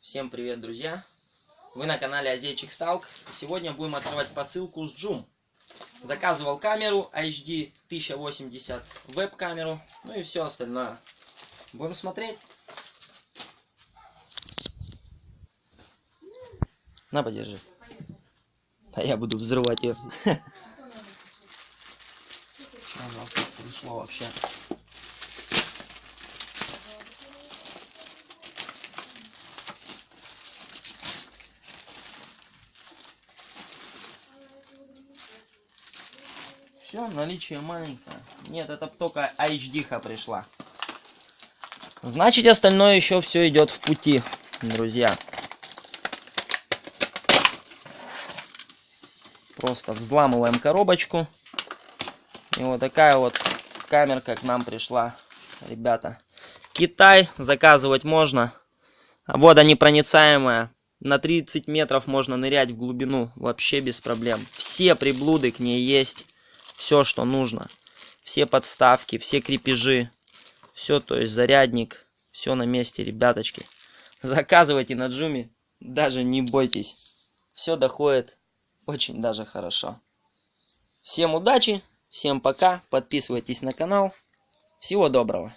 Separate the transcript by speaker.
Speaker 1: Всем привет, друзья! Вы на канале Азейчик Сталк. Сегодня будем открывать посылку с Джум. Заказывал камеру HD 1080, веб-камеру, ну и все остальное. Будем смотреть. На, подержи. А я буду взрывать ее. Что пришло вообще? Все, наличие маленькое. Нет, это только HD пришла. Значит, остальное еще все идет в пути, друзья. Просто взламываем коробочку. И вот такая вот камерка к нам пришла, ребята. Китай, заказывать можно. Водонепроницаемая. На 30 метров можно нырять в глубину, вообще без проблем. Все приблуды к ней есть все, что нужно. Все подставки, все крепежи, все, то есть зарядник, все на месте, ребяточки. Заказывайте на Джуми, даже не бойтесь. Все доходит очень даже хорошо. Всем удачи, всем пока, подписывайтесь на канал. Всего доброго.